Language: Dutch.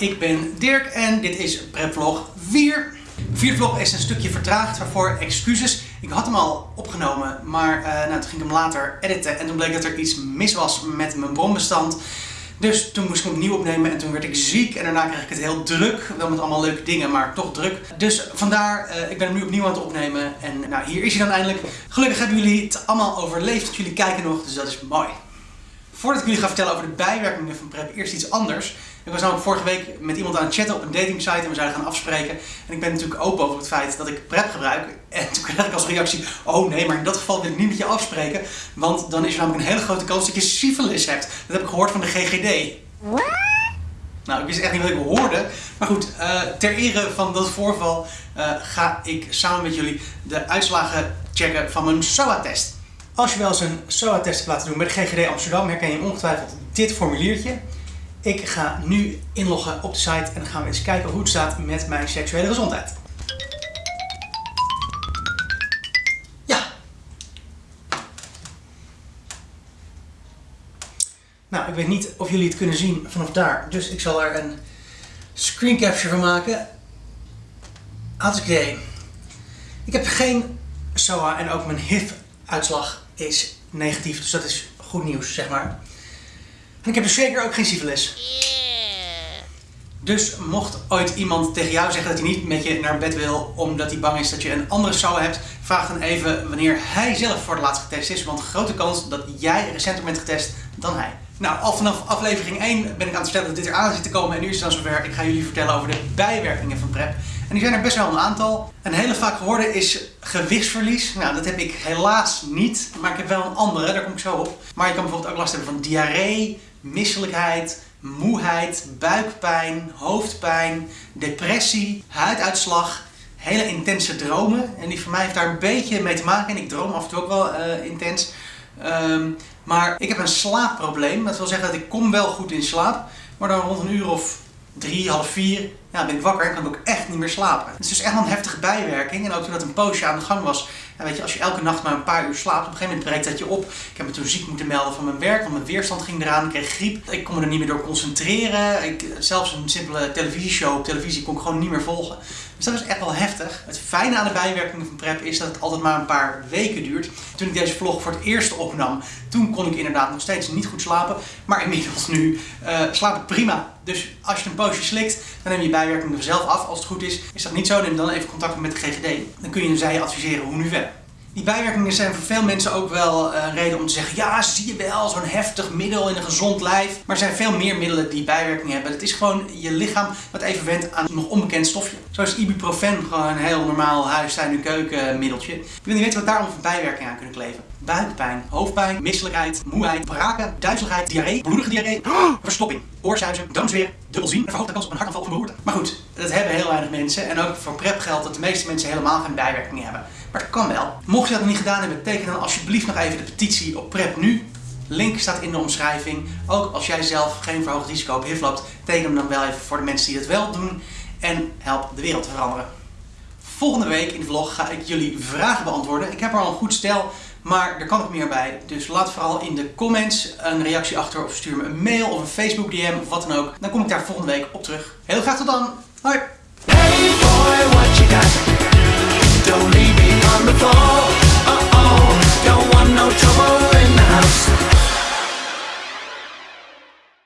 ik ben Dirk en dit is Prepvlog 4. Vierde vlog is een stukje vertraagd, waarvoor excuses. Ik had hem al opgenomen, maar uh, nou, toen ging ik hem later editen en toen bleek dat er iets mis was met mijn bronbestand. Dus toen moest ik hem opnieuw opnemen en toen werd ik ziek en daarna kreeg ik het heel druk. Wel met allemaal leuke dingen, maar toch druk. Dus vandaar, uh, ik ben hem nu opnieuw aan het opnemen en nou, hier is hij dan eindelijk. Gelukkig hebben jullie het allemaal overleefd, jullie kijken nog, dus dat is mooi. Voordat ik jullie ga vertellen over de bijwerkingen van PrEP, eerst iets anders. Ik was namelijk vorige week met iemand aan het chatten op een datingsite en we zouden gaan afspreken. En ik ben natuurlijk open over het feit dat ik PrEP gebruik. En toen kreeg ik als reactie, oh nee, maar in dat geval wil ik niet met je afspreken. Want dan is er namelijk een hele grote kans dat je syphilis hebt. Dat heb ik gehoord van de GGD. Nou, ik wist echt niet wat ik hoorde. Maar goed, uh, ter ere van dat voorval uh, ga ik samen met jullie de uitslagen checken van mijn SOA-test. Als je wel eens een SOA-test hebt laten doen bij de GGD Amsterdam, herken je ongetwijfeld dit formuliertje. Ik ga nu inloggen op de site en dan gaan we eens kijken hoe het staat met mijn seksuele gezondheid. Ja. Nou, ik weet niet of jullie het kunnen zien vanaf daar, dus ik zal er een screen capture van maken. Oké. Ik heb geen SOA en ook mijn HIV-uitslag is negatief, dus dat is goed nieuws, zeg maar. En ik heb dus zeker ook geen syfilis. Dus mocht ooit iemand tegen jou zeggen dat hij niet met je naar bed wil omdat hij bang is dat je een andere SOA hebt, vraag dan even wanneer hij zelf voor het laatst getest is, want grote kans dat jij recenter bent getest dan hij. Nou, al vanaf aflevering 1 ben ik aan het vertellen dat dit eraan zit te komen en nu is het dan zover. Ik ga jullie vertellen over de bijwerkingen van PrEP. En die zijn er best wel een aantal. Een hele vaak gehoorde is gewichtsverlies. Nou, dat heb ik helaas niet, maar ik heb wel een andere, daar kom ik zo op. Maar je kan bijvoorbeeld ook last hebben van diarree, misselijkheid, moeheid, buikpijn, hoofdpijn, depressie, huiduitslag, hele intense dromen. En die van mij heeft daar een beetje mee te maken. En ik droom af en toe ook wel uh, intens. Um, maar ik heb een slaapprobleem. Dat wil zeggen dat ik kom wel goed in slaap. Maar dan rond een uur of drie, half vier, ja, ben ik wakker en kan ik ook echt niet meer slapen. Het is dus echt wel een heftige bijwerking. En ook toen dat een poosje aan de gang was, weet je, als je elke nacht maar een paar uur slaapt, op een gegeven moment breekt dat je op. Ik heb me toen ziek moeten melden van mijn werk, want mijn weerstand ging eraan. Ik kreeg griep. Ik kon me er niet meer door concentreren. Ik, zelfs een simpele televisieshow op televisie kon ik gewoon niet meer volgen. Dus dat is echt wel heftig. Het fijne aan de bijwerkingen van PrEP is dat het altijd maar een paar weken duurt. Toen ik deze vlog voor het eerst opnam, toen kon ik inderdaad nog steeds niet goed slapen. Maar inmiddels nu uh, slaap ik prima. Dus als je een poosje slikt, dan neem je bijwerkingen vanzelf af. Als het goed is, is dat niet zo, neem dan even contact met de GGD. Dan kun je zij adviseren hoe nu verder. Die bijwerkingen zijn voor veel mensen ook wel een reden om te zeggen, ja zie je wel, zo'n heftig middel in een gezond lijf. Maar er zijn veel meer middelen die bijwerkingen hebben. Het is gewoon je lichaam wat even wendt aan een nog onbekend stofje. Zo is ibuprofen gewoon een heel normaal huistuin- en keukenmiddeltje. Je wil niet weten wat daarom voor bijwerkingen aan kunnen kleven. Buikpijn, hoofdpijn, misselijkheid, moeheid, braken, duizeligheid, diarree, bloedige diarree, verstopping, oorzuizen, darmzweer, dubbelzien en verhoogt de kans op een hartaanval of een beroerte. Maar goed, dat hebben heel weinig mensen en ook voor PrEP geldt dat de meeste mensen helemaal geen bijwerkingen hebben. Maar dat kan wel. Mocht je dat nog niet gedaan hebben, teken dan alsjeblieft nog even de petitie op PrEP nu. Link staat in de omschrijving. Ook als jij zelf geen verhoogd risico op HIV loopt, teken hem dan wel even voor de mensen die het wel doen. En help de wereld veranderen. Volgende week in de vlog ga ik jullie vragen beantwoorden. Ik heb er al een goed stel, maar er kan nog meer bij. Dus laat vooral in de comments een reactie achter of stuur me een mail of een Facebook DM of wat dan ook. Dan kom ik daar volgende week op terug. Heel graag tot dan. Hoi!